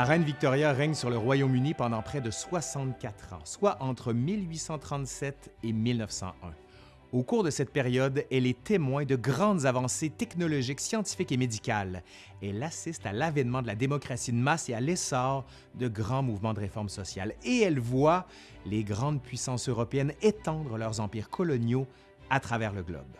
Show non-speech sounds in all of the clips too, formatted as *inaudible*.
La reine Victoria règne sur le Royaume-Uni pendant près de 64 ans, soit entre 1837 et 1901. Au cours de cette période, elle est témoin de grandes avancées technologiques, scientifiques et médicales. Elle assiste à l'avènement de la démocratie de masse et à l'essor de grands mouvements de réforme sociale. Et elle voit les grandes puissances européennes étendre leurs empires coloniaux à travers le globe.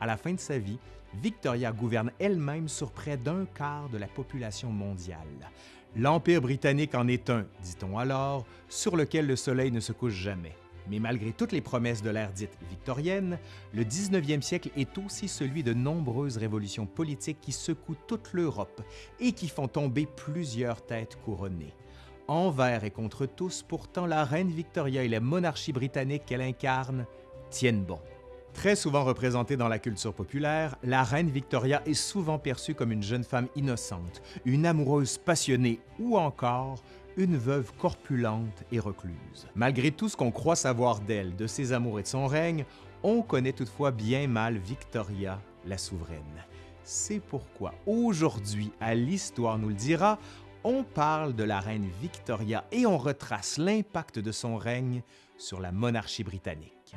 À la fin de sa vie, Victoria gouverne elle-même sur près d'un quart de la population mondiale. L'Empire britannique en est un, dit-on alors, sur lequel le soleil ne se couche jamais. Mais malgré toutes les promesses de l'ère dite victorienne, le 19e siècle est aussi celui de nombreuses révolutions politiques qui secouent toute l'Europe et qui font tomber plusieurs têtes couronnées. Envers et contre tous, pourtant, la reine Victoria et la monarchie britannique qu'elle incarne tiennent bon. Très souvent représentée dans la culture populaire, la reine Victoria est souvent perçue comme une jeune femme innocente, une amoureuse passionnée ou encore une veuve corpulente et recluse. Malgré tout ce qu'on croit savoir d'elle, de ses amours et de son règne, on connaît toutefois bien mal Victoria, la souveraine. C'est pourquoi aujourd'hui, à l'Histoire nous le dira, on parle de la reine Victoria et on retrace l'impact de son règne sur la monarchie britannique.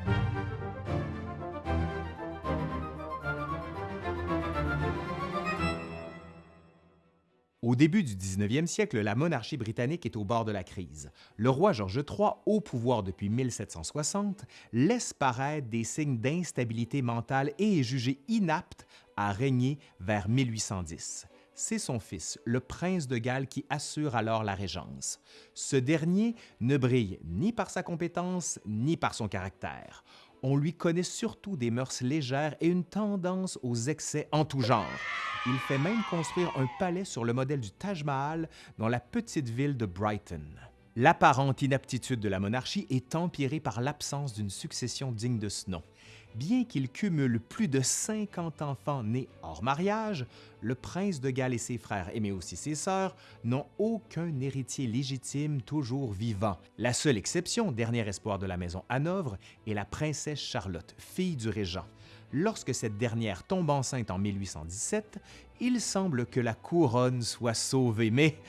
Au début du 19e siècle, la monarchie britannique est au bord de la crise. Le roi George III, au pouvoir depuis 1760, laisse paraître des signes d'instabilité mentale et est jugé inapte à régner vers 1810. C'est son fils, le prince de Galles, qui assure alors la régence. Ce dernier ne brille ni par sa compétence ni par son caractère on lui connaît surtout des mœurs légères et une tendance aux excès en tout genre. Il fait même construire un palais sur le modèle du Taj Mahal dans la petite ville de Brighton. L'apparente inaptitude de la monarchie est empirée par l'absence d'une succession digne de ce nom. Bien qu'il cumule plus de 50 enfants nés hors mariage, le prince de Galles et ses frères, mais aussi ses sœurs, n'ont aucun héritier légitime toujours vivant. La seule exception, dernier espoir de la maison Hanovre, est la princesse Charlotte, fille du régent. Lorsque cette dernière tombe enceinte en 1817, il semble que la couronne soit sauvée, mais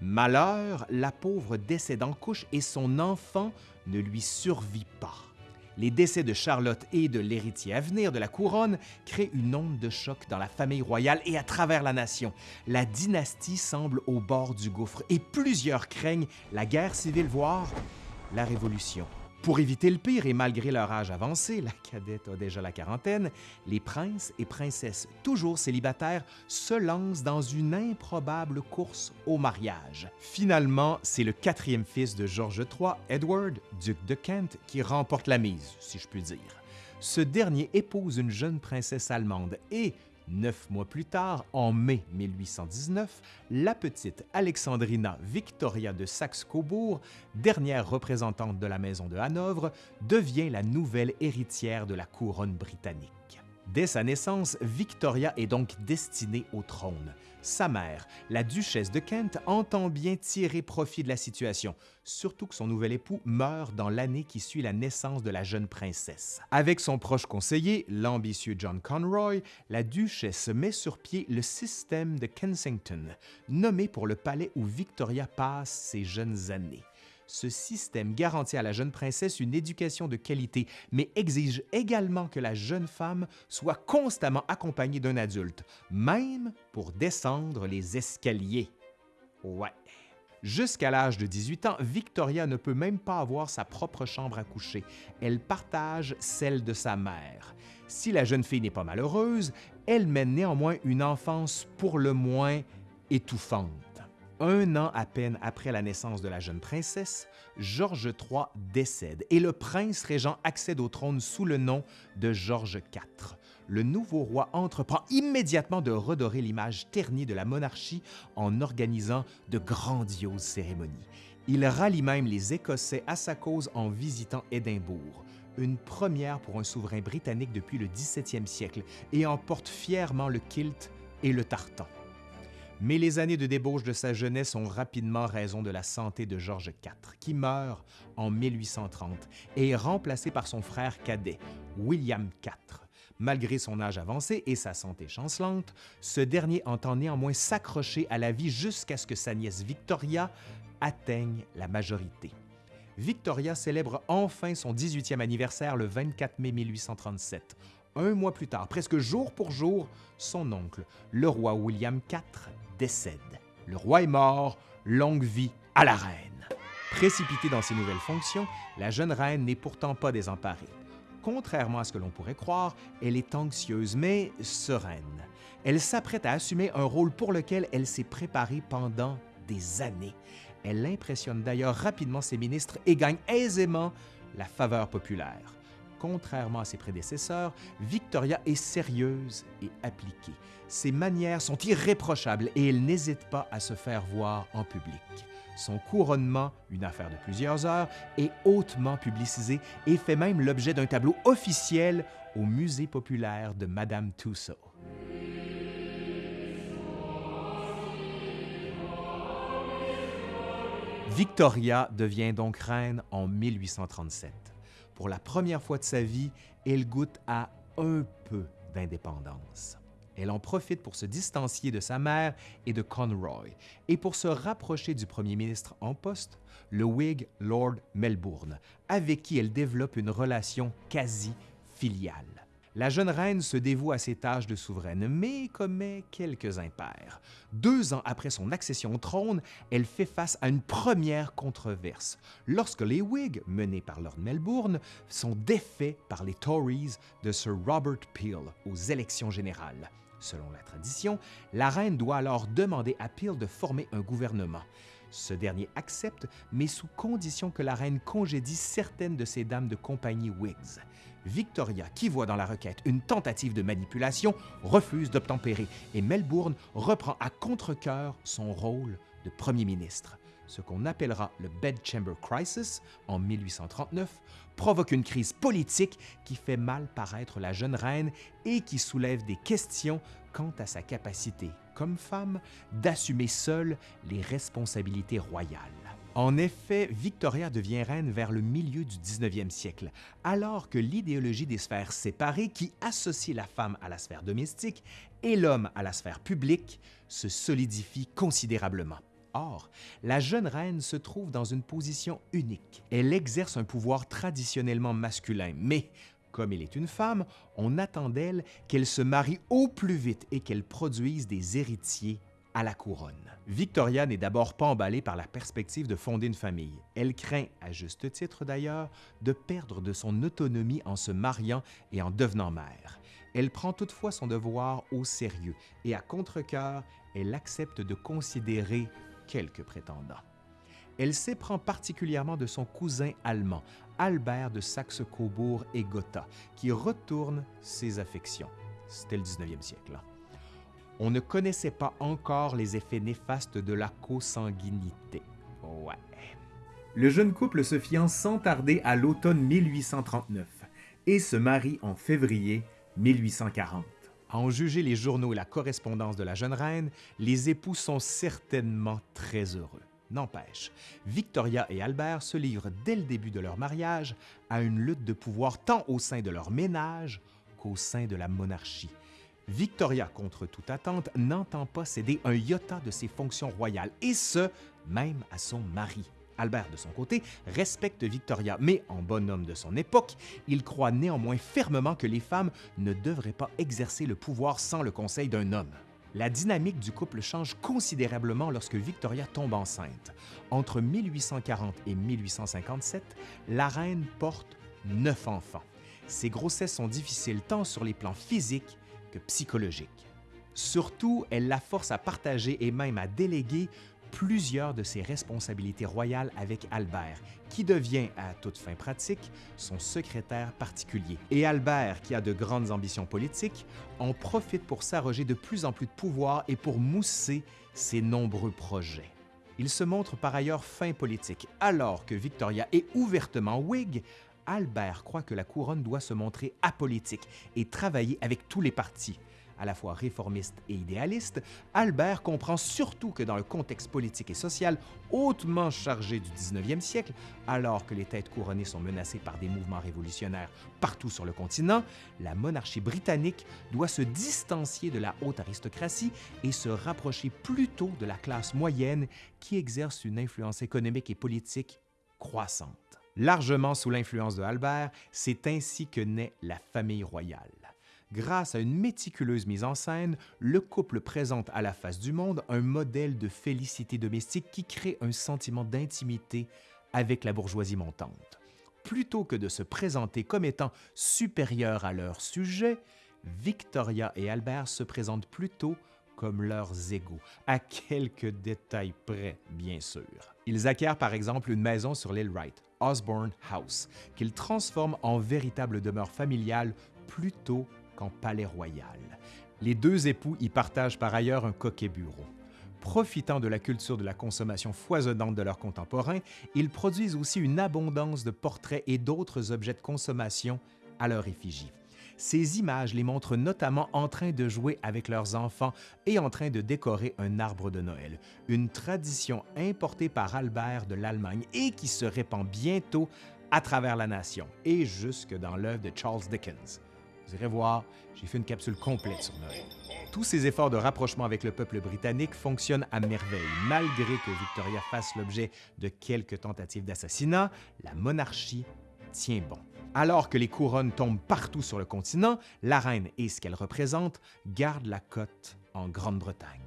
malheur, la pauvre décède en couche et son enfant ne lui survit pas. Les décès de Charlotte et de l'héritier à venir de la couronne créent une onde de choc dans la famille royale et à travers la nation. La dynastie semble au bord du gouffre et plusieurs craignent la guerre civile, voire la révolution. Pour éviter le pire et malgré leur âge avancé, la *laughs* cadette a déjà la quarantaine, les princes et princesses, toujours célibataires, se lancent dans une improbable course au mariage. Finalement, c'est le quatrième fils de George III, Edward, duc de Kent, qui remporte la mise, si je puis dire. Ce dernier épouse une jeune princesse allemande et, Neuf mois plus tard, en mai 1819, la petite Alexandrina Victoria de Saxe-Cobourg, dernière représentante de la maison de Hanovre, devient la nouvelle héritière de la couronne britannique. Dès sa naissance, Victoria est donc destinée au trône. Sa mère, la duchesse de Kent, entend bien tirer profit de la situation, surtout que son nouvel époux meurt dans l'année qui suit la naissance de la jeune princesse. Avec son proche conseiller, l'ambitieux John Conroy, la duchesse met sur pied le système de Kensington, nommé pour le palais où Victoria passe ses jeunes années. Ce système garantit à la jeune princesse une éducation de qualité, mais exige également que la jeune femme soit constamment accompagnée d'un adulte, même pour descendre les escaliers. Ouais. Jusqu'à l'âge de 18 ans, Victoria ne peut même pas avoir sa propre chambre à coucher. Elle partage celle de sa mère. Si la jeune fille n'est pas malheureuse, elle mène néanmoins une enfance pour le moins étouffante. Un an à peine après la naissance de la jeune princesse, George III décède et le prince régent accède au trône sous le nom de George IV. Le nouveau roi entreprend immédiatement de redorer l'image ternie de la monarchie en organisant de grandioses cérémonies. Il rallie même les Écossais à sa cause en visitant Édimbourg, une première pour un souverain britannique depuis le 17e siècle, et emporte fièrement le kilt et le tartan. Mais les années de débauche de sa jeunesse ont rapidement raison de la santé de George IV, qui meurt en 1830 et est remplacé par son frère cadet, William IV. Malgré son âge avancé et sa santé chancelante, ce dernier entend néanmoins s'accrocher à la vie jusqu'à ce que sa nièce Victoria atteigne la majorité. Victoria célèbre enfin son 18e anniversaire le 24 mai 1837. Un mois plus tard, presque jour pour jour, son oncle, le roi William IV, décède. Le roi est mort, longue vie à la reine. Précipitée dans ses nouvelles fonctions, la jeune reine n'est pourtant pas désemparée. Contrairement à ce que l'on pourrait croire, elle est anxieuse mais sereine. Elle s'apprête à assumer un rôle pour lequel elle s'est préparée pendant des années. Elle impressionne d'ailleurs rapidement ses ministres et gagne aisément la faveur populaire. Contrairement à ses prédécesseurs, Victoria est sérieuse et appliquée. Ses manières sont irréprochables et elle n'hésite pas à se faire voir en public. Son couronnement, une affaire de plusieurs heures, est hautement publicisé et fait même l'objet d'un tableau officiel au Musée populaire de Madame Tussaud. Victoria devient donc reine en 1837. Pour la première fois de sa vie, elle goûte à un peu d'indépendance. Elle en profite pour se distancier de sa mère et de Conroy et pour se rapprocher du premier ministre en poste, le Whig Lord Melbourne, avec qui elle développe une relation quasi filiale. La jeune reine se dévoue à ses tâches de souveraine, mais commet quelques impairs. Deux ans après son accession au trône, elle fait face à une première controverse, lorsque les Whigs, menés par Lord Melbourne, sont défaits par les Tories de Sir Robert Peel aux élections générales. Selon la tradition, la reine doit alors demander à Peel de former un gouvernement. Ce dernier accepte, mais sous condition que la reine congédie certaines de ses dames de compagnie Whigs. Victoria, qui voit dans la requête une tentative de manipulation, refuse d'obtempérer et Melbourne reprend à contre-cœur son rôle de premier ministre. Ce qu'on appellera le Bedchamber Crisis en 1839 provoque une crise politique qui fait mal paraître la jeune reine et qui soulève des questions quant à sa capacité, comme femme, d'assumer seule les responsabilités royales. En effet, Victoria devient reine vers le milieu du 19e siècle, alors que l'idéologie des sphères séparées qui associe la femme à la sphère domestique et l'homme à la sphère publique se solidifie considérablement. Or, la jeune reine se trouve dans une position unique. Elle exerce un pouvoir traditionnellement masculin, mais comme elle est une femme, on attend d'elle qu'elle se marie au plus vite et qu'elle produise des héritiers à la couronne. Victoria n'est d'abord pas emballée par la perspective de fonder une famille. Elle craint, à juste titre d'ailleurs, de perdre de son autonomie en se mariant et en devenant mère. Elle prend toutefois son devoir au sérieux et à contre-cœur, elle accepte de considérer quelques prétendants. Elle s'éprend particulièrement de son cousin allemand, Albert de Saxe-Cobourg et Gotha, qui retourne ses affections. C'était le 19e siècle. Hein on ne connaissait pas encore les effets néfastes de la consanguinité. Le jeune couple se fiance sans tarder à l'automne 1839 et se marie en février 1840. En juger les journaux et la correspondance de la jeune reine, les époux sont certainement très heureux. N'empêche, Victoria et Albert se livrent dès le début de leur mariage à une lutte de pouvoir tant au sein de leur ménage qu'au sein de la monarchie, Victoria, contre toute attente, n'entend pas céder un iota de ses fonctions royales, et ce, même à son mari. Albert, de son côté, respecte Victoria, mais en bonhomme de son époque, il croit néanmoins fermement que les femmes ne devraient pas exercer le pouvoir sans le conseil d'un homme. La dynamique du couple change considérablement lorsque Victoria tombe enceinte. Entre 1840 et 1857, la reine porte neuf enfants. Ces grossesses sont difficiles tant sur les plans physiques psychologique. Surtout, elle la force à partager et même à déléguer plusieurs de ses responsabilités royales avec Albert, qui devient, à toute fin pratique, son secrétaire particulier. Et Albert, qui a de grandes ambitions politiques, en profite pour s'arroger de plus en plus de pouvoir et pour mousser ses nombreux projets. Il se montre par ailleurs fin politique, alors que Victoria est ouvertement Whig, Albert croit que la couronne doit se montrer apolitique et travailler avec tous les partis. À la fois réformiste et idéaliste, Albert comprend surtout que dans le contexte politique et social hautement chargé du 19e siècle, alors que les têtes couronnées sont menacées par des mouvements révolutionnaires partout sur le continent, la monarchie britannique doit se distancier de la haute aristocratie et se rapprocher plutôt de la classe moyenne qui exerce une influence économique et politique croissante. Largement sous l'influence de Albert, c'est ainsi que naît la famille royale. Grâce à une méticuleuse mise en scène, le couple présente à la face du monde un modèle de félicité domestique qui crée un sentiment d'intimité avec la bourgeoisie montante. Plutôt que de se présenter comme étant supérieurs à leur sujet, Victoria et Albert se présentent plutôt comme leurs égaux, à quelques détails près, bien sûr. Ils acquièrent par exemple une maison sur l'île Wright, Osborne House, qu'ils transforment en véritable demeure familiale plutôt qu'en palais royal. Les deux époux y partagent par ailleurs un coquet bureau. Profitant de la culture de la consommation foisonnante de leurs contemporains, ils produisent aussi une abondance de portraits et d'autres objets de consommation à leur effigie. Ces images les montrent notamment en train de jouer avec leurs enfants et en train de décorer un arbre de Noël, une tradition importée par Albert de l'Allemagne et qui se répand bientôt à travers la nation et jusque dans l'œuvre de Charles Dickens. Vous irez voir, j'ai fait une capsule complète sur Noël. Tous ces efforts de rapprochement avec le peuple britannique fonctionnent à merveille. Malgré que Victoria fasse l'objet de quelques tentatives d'assassinat, la monarchie tient bon. Alors que les couronnes tombent partout sur le continent, la reine et ce qu'elle représente gardent la cote en Grande-Bretagne.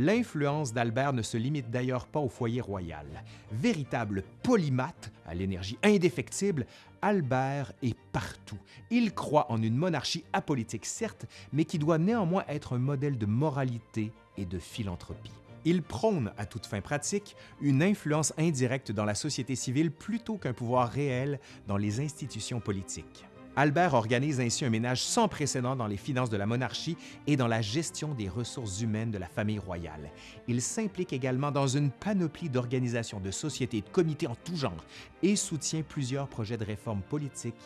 L'influence d'Albert ne se limite d'ailleurs pas au foyer royal. Véritable polymathe, à l'énergie indéfectible, Albert est partout. Il croit en une monarchie apolitique, certes, mais qui doit néanmoins être un modèle de moralité et de philanthropie. Il prône, à toute fin pratique, une influence indirecte dans la société civile plutôt qu'un pouvoir réel dans les institutions politiques. Albert organise ainsi un ménage sans précédent dans les finances de la monarchie et dans la gestion des ressources humaines de la famille royale. Il s'implique également dans une panoplie d'organisations de sociétés de comités en tout genre et soutient plusieurs projets de réforme politique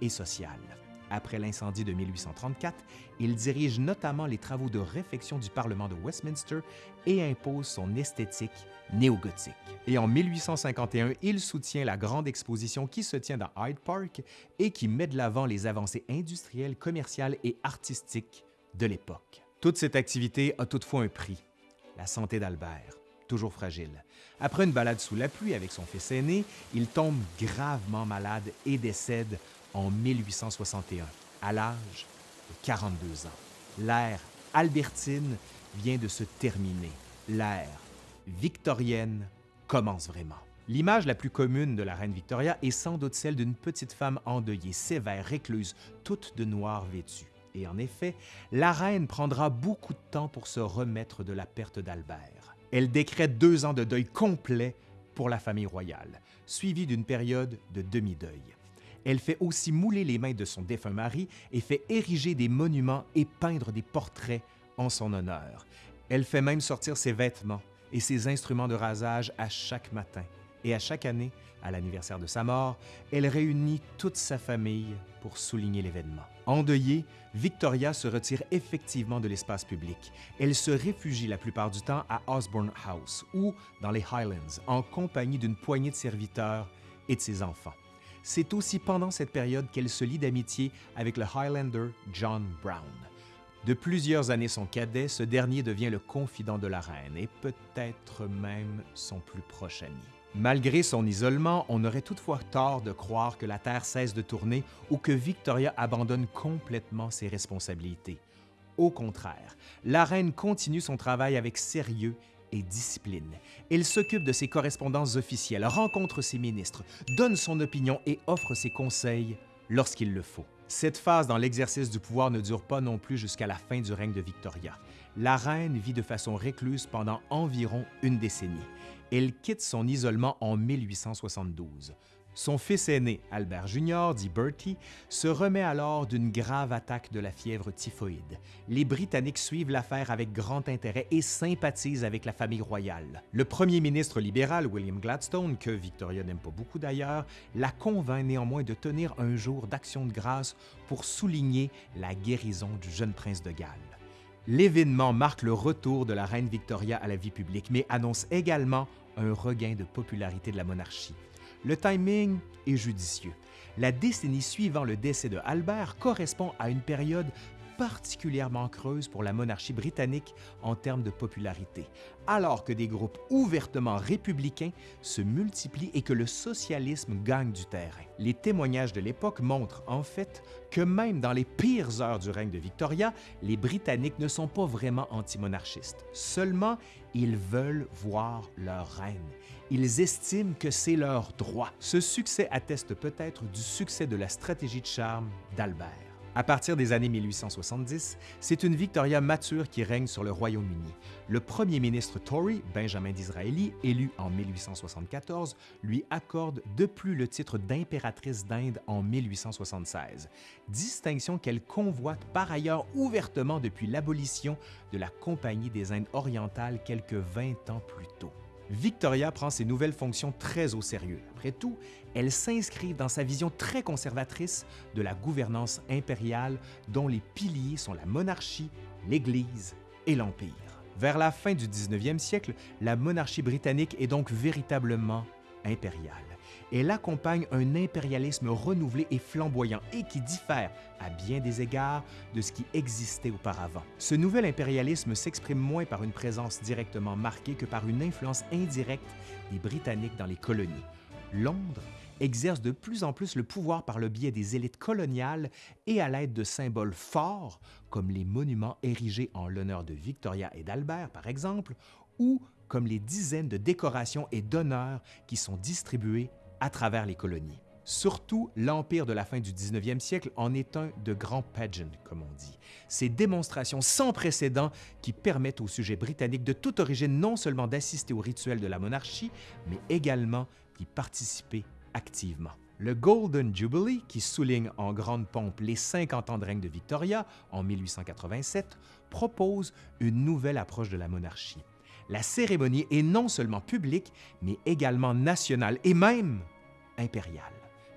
et sociale. Après l'incendie de 1834, il dirige notamment les travaux de réfection du Parlement de Westminster et impose son esthétique néogothique. Et en 1851, il soutient la grande exposition qui se tient dans Hyde Park et qui met de l'avant les avancées industrielles, commerciales et artistiques de l'époque. Toute cette activité a toutefois un prix, la santé d'Albert, toujours fragile. Après une balade sous la pluie avec son fils aîné, il tombe gravement malade et décède en 1861, à l'âge de 42 ans. L'ère albertine vient de se terminer. L'ère victorienne commence vraiment. L'image la plus commune de la reine Victoria est sans doute celle d'une petite femme endeuillée, sévère, récluse, toute de noir vêtue. Et en effet, la reine prendra beaucoup de temps pour se remettre de la perte d'Albert. Elle décrète deux ans de deuil complet pour la famille royale, suivi d'une période de demi-deuil. Elle fait aussi mouler les mains de son défunt mari et fait ériger des monuments et peindre des portraits en son honneur. Elle fait même sortir ses vêtements et ses instruments de rasage à chaque matin. Et à chaque année, à l'anniversaire de sa mort, elle réunit toute sa famille pour souligner l'événement. Endeuillée, Victoria se retire effectivement de l'espace public. Elle se réfugie la plupart du temps à Osborne House ou dans les Highlands, en compagnie d'une poignée de serviteurs et de ses enfants. C'est aussi pendant cette période qu'elle se lie d'amitié avec le Highlander John Brown. De plusieurs années son cadet, ce dernier devient le confident de la reine et peut-être même son plus proche ami. Malgré son isolement, on aurait toutefois tort de croire que la Terre cesse de tourner ou que Victoria abandonne complètement ses responsabilités. Au contraire, la reine continue son travail avec sérieux et discipline. Il s'occupe de ses correspondances officielles, rencontre ses ministres, donne son opinion et offre ses conseils lorsqu'il le faut. Cette phase dans l'exercice du pouvoir ne dure pas non plus jusqu'à la fin du règne de Victoria. La reine vit de façon récluse pendant environ une décennie. Elle quitte son isolement en 1872. Son fils aîné, Albert Jr., dit Bertie, se remet alors d'une grave attaque de la fièvre typhoïde. Les Britanniques suivent l'affaire avec grand intérêt et sympathisent avec la famille royale. Le premier ministre libéral, William Gladstone, que Victoria n'aime pas beaucoup d'ailleurs, la convainc néanmoins de tenir un jour d'action de grâce pour souligner la guérison du jeune prince de Galles. L'événement marque le retour de la reine Victoria à la vie publique, mais annonce également un regain de popularité de la monarchie. Le timing est judicieux. La décennie suivant le décès de Albert correspond à une période particulièrement creuse pour la monarchie britannique en termes de popularité, alors que des groupes ouvertement républicains se multiplient et que le socialisme gagne du terrain. Les témoignages de l'époque montrent en fait que même dans les pires heures du règne de Victoria, les Britanniques ne sont pas vraiment antimonarchistes. Seulement, ils veulent voir leur reine. Ils estiment que c'est leur droit. Ce succès atteste peut-être du succès de la stratégie de charme d'Albert. À partir des années 1870, c'est une Victoria mature qui règne sur le Royaume-Uni. Le premier ministre Tory, Benjamin Disraeli, élu en 1874, lui accorde de plus le titre d'impératrice d'Inde en 1876, distinction qu'elle convoite par ailleurs ouvertement depuis l'abolition de la Compagnie des Indes orientales quelques 20 ans plus tôt. Victoria prend ses nouvelles fonctions très au sérieux. Après tout, elle s'inscrit dans sa vision très conservatrice de la gouvernance impériale dont les piliers sont la monarchie, l'Église et l'Empire. Vers la fin du 19e siècle, la monarchie britannique est donc véritablement impériale. Elle accompagne un impérialisme renouvelé et flamboyant et qui diffère, à bien des égards, de ce qui existait auparavant. Ce nouvel impérialisme s'exprime moins par une présence directement marquée que par une influence indirecte des Britanniques dans les colonies. Londres exerce de plus en plus le pouvoir par le biais des élites coloniales et à l'aide de symboles forts comme les monuments érigés en l'honneur de Victoria et d'Albert, par exemple, ou comme les dizaines de décorations et d'honneurs qui sont distribués à travers les colonies. Surtout, l'Empire de la fin du 19e siècle en est un de grands pageants, comme on dit. Ces démonstrations sans précédent qui permettent aux sujets britanniques de toute origine non seulement d'assister au rituel de la monarchie, mais également d'y participer activement. Le Golden Jubilee, qui souligne en grande pompe les 50 ans de règne de Victoria en 1887, propose une nouvelle approche de la monarchie. La cérémonie est non seulement publique, mais également nationale et même impériale.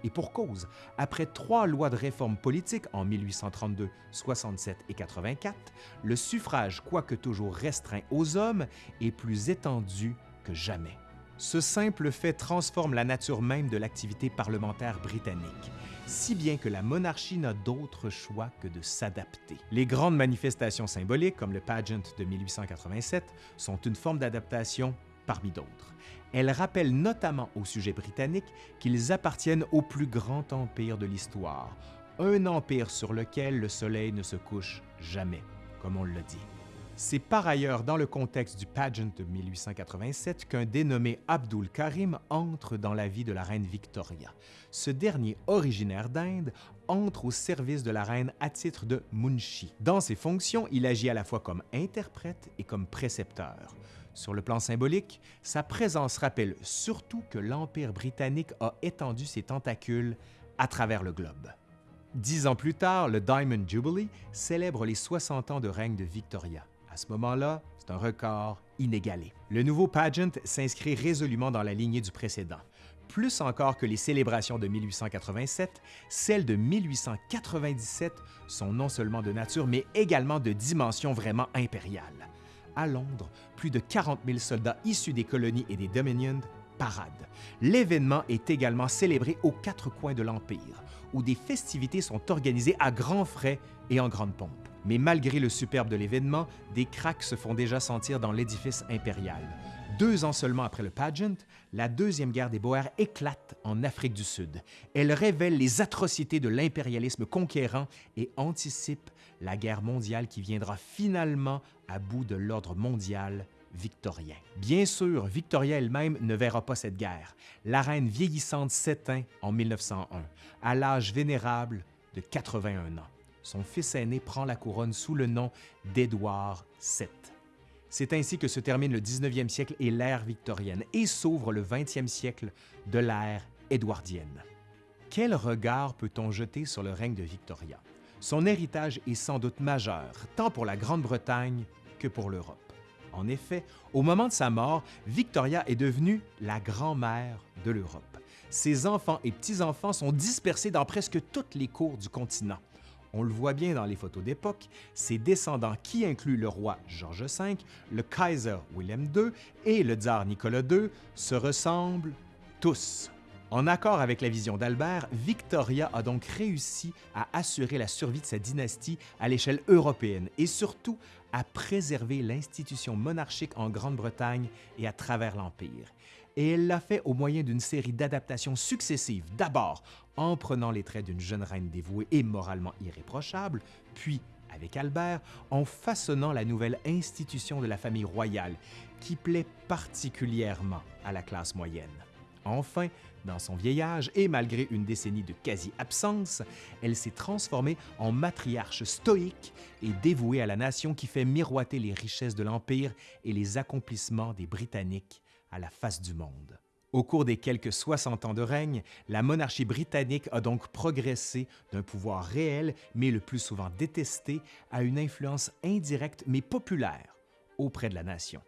Et pour cause, après trois lois de réforme politique en 1832, 67 et 84, le suffrage, quoique toujours restreint aux hommes, est plus étendu que jamais. Ce simple fait transforme la nature même de l'activité parlementaire britannique, si bien que la monarchie n'a d'autre choix que de s'adapter. Les grandes manifestations symboliques, comme le pageant de 1887, sont une forme d'adaptation parmi d'autres. Elles rappellent notamment aux sujets britanniques qu'ils appartiennent au plus grand empire de l'histoire, un empire sur lequel le soleil ne se couche jamais, comme on le dit. C'est par ailleurs dans le contexte du pageant de 1887 qu'un dénommé Abdul Karim entre dans la vie de la reine Victoria. Ce dernier, originaire d'Inde, entre au service de la reine à titre de munshi. Dans ses fonctions, il agit à la fois comme interprète et comme précepteur. Sur le plan symbolique, sa présence rappelle surtout que l'Empire britannique a étendu ses tentacules à travers le globe. Dix ans plus tard, le Diamond Jubilee célèbre les 60 ans de règne de Victoria. À ce moment-là, c'est un record inégalé. Le nouveau pageant s'inscrit résolument dans la lignée du précédent. Plus encore que les célébrations de 1887, celles de 1897 sont non seulement de nature, mais également de dimension vraiment impériale. À Londres, plus de 40 000 soldats issus des colonies et des Dominions paradent. L'événement est également célébré aux quatre coins de l'Empire, où des festivités sont organisées à grands frais et en grande pompe. Mais malgré le superbe de l'événement, des cracks se font déjà sentir dans l'édifice impérial. Deux ans seulement après le pageant, la Deuxième Guerre des Boers éclate en Afrique du Sud. Elle révèle les atrocités de l'impérialisme conquérant et anticipe la guerre mondiale qui viendra finalement à bout de l'ordre mondial victorien. Bien sûr, Victoria elle-même ne verra pas cette guerre. La reine vieillissante s'éteint en 1901, à l'âge vénérable de 81 ans son fils aîné prend la couronne sous le nom d'Édouard VII. C'est ainsi que se termine le 19e siècle et l'ère victorienne et s'ouvre le 20e siècle de l'ère édouardienne. Quel regard peut-on jeter sur le règne de Victoria? Son héritage est sans doute majeur, tant pour la Grande-Bretagne que pour l'Europe. En effet, au moment de sa mort, Victoria est devenue la grand-mère de l'Europe. Ses enfants et petits-enfants sont dispersés dans presque toutes les cours du continent On le voit bien dans les photos d'époque, ses descendants qui incluent le roi George V, le Kaiser William II et le tsar Nicolas II se ressemblent tous. En accord avec la vision d'Albert, Victoria a donc réussi à assurer la survie de sa dynastie à l'échelle européenne et surtout à préserver l'institution monarchique en Grande-Bretagne et à travers l'Empire. Et elle l'a fait au moyen d'une série d'adaptations successives, d'abord en prenant les traits d'une jeune reine dévouée et moralement irréprochable, puis avec Albert, en façonnant la nouvelle institution de la famille royale, qui plaît particulièrement à la classe moyenne. Enfin, dans son vieillage et malgré une décennie de quasi-absence, elle s'est transformée en matriarche stoïque et dévouée à la nation qui fait miroiter les richesses de l'Empire et les accomplissements des Britanniques à la face du monde. Au cours des quelques 60 ans de règne, la monarchie britannique a donc progressé d'un pouvoir réel, mais le plus souvent détesté, à une influence indirecte mais populaire auprès de la nation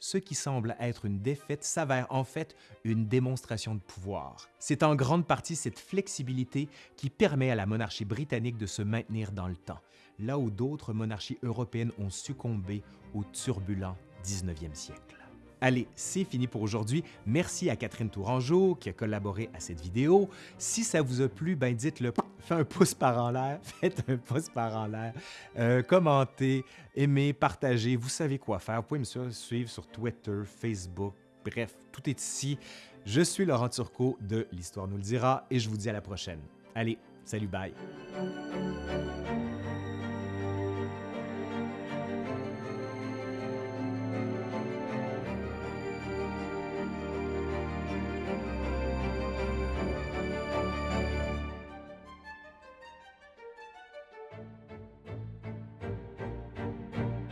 ce qui semble être une défaite s'avère en fait une démonstration de pouvoir. C'est en grande partie cette flexibilité qui permet à la monarchie britannique de se maintenir dans le temps, là où d'autres monarchies européennes ont succombé au turbulent 19e siècle. Allez, c'est fini pour aujourd'hui. Merci à Catherine Tourangeau qui a collaboré à cette vidéo. Si ça vous a plu, ben dites-le. *laughs* *laughs* Faites un pouce par en l'air. Faites un pouce par en l'air. Commentez, aimez, partagez. Vous savez quoi faire. Vous pouvez me suivre sur Twitter, Facebook. Bref, tout est ici. Je suis Laurent Turcot de L'Histoire nous le dira et je vous dis à la prochaine. Allez, salut, bye.